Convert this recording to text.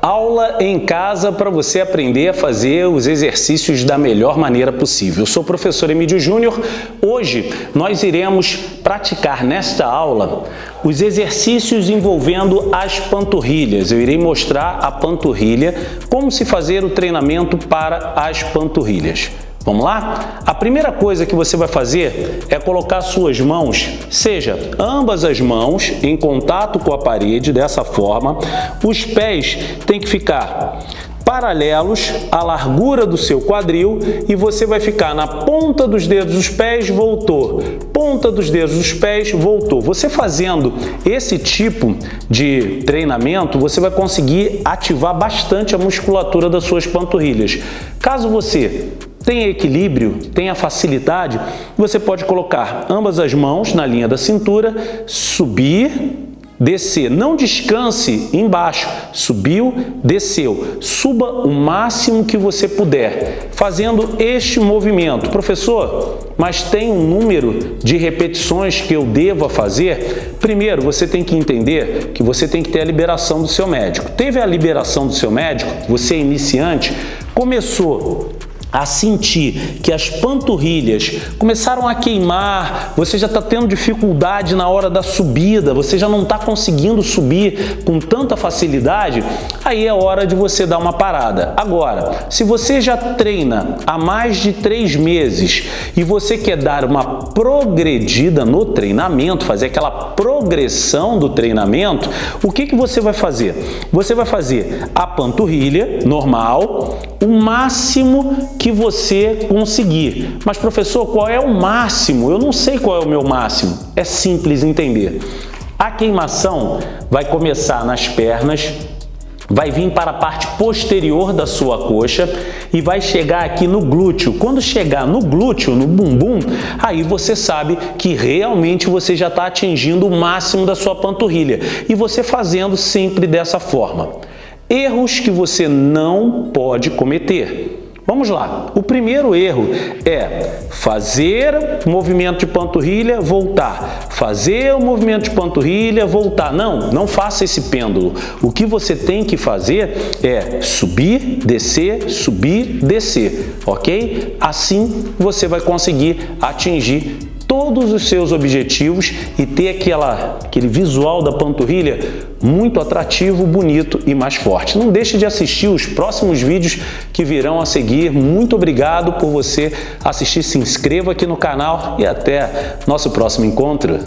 aula em casa para você aprender a fazer os exercícios da melhor maneira possível. Eu sou o professor Emílio Júnior. Hoje nós iremos praticar nesta aula os exercícios envolvendo as panturrilhas. Eu irei mostrar a panturrilha, como se fazer o treinamento para as panturrilhas. Vamos lá? A primeira coisa que você vai fazer é colocar suas mãos, seja ambas as mãos em contato com a parede, dessa forma. Os pés têm que ficar paralelos à largura do seu quadril e você vai ficar na ponta dos dedos dos pés, voltou, ponta dos dedos dos pés, voltou. Você fazendo esse tipo de treinamento, você vai conseguir ativar bastante a musculatura das suas panturrilhas. Caso você tem equilíbrio, tem a facilidade, você pode colocar ambas as mãos na linha da cintura, subir, descer. Não descanse embaixo. Subiu, desceu. Suba o máximo que você puder, fazendo este movimento. Professor, mas tem um número de repetições que eu deva fazer? Primeiro, você tem que entender que você tem que ter a liberação do seu médico. Teve a liberação do seu médico, você é iniciante, começou a sentir que as panturrilhas começaram a queimar, você já está tendo dificuldade na hora da subida, você já não está conseguindo subir com tanta facilidade, aí é hora de você dar uma parada. Agora, se você já treina há mais de três meses e você quer dar uma progredida no treinamento, fazer aquela progressão do treinamento, o que, que você vai fazer? Você vai fazer a panturrilha normal, o máximo que você conseguir. Mas, professor, qual é o máximo? Eu não sei qual é o meu máximo. É simples entender. A queimação vai começar nas pernas, vai vir para a parte posterior da sua coxa e vai chegar aqui no glúteo. Quando chegar no glúteo, no bumbum, aí você sabe que realmente você já está atingindo o máximo da sua panturrilha. E você fazendo sempre dessa forma. Erros que você não pode cometer. Vamos lá. O primeiro erro é fazer o movimento de panturrilha, voltar. Fazer o movimento de panturrilha, voltar. Não, não faça esse pêndulo. O que você tem que fazer é subir, descer, subir, descer, ok? Assim você vai conseguir atingir todos os seus objetivos e ter aquela, aquele visual da panturrilha muito atrativo, bonito e mais forte. Não deixe de assistir os próximos vídeos que virão a seguir. Muito obrigado por você assistir, se inscreva aqui no canal e até nosso próximo encontro.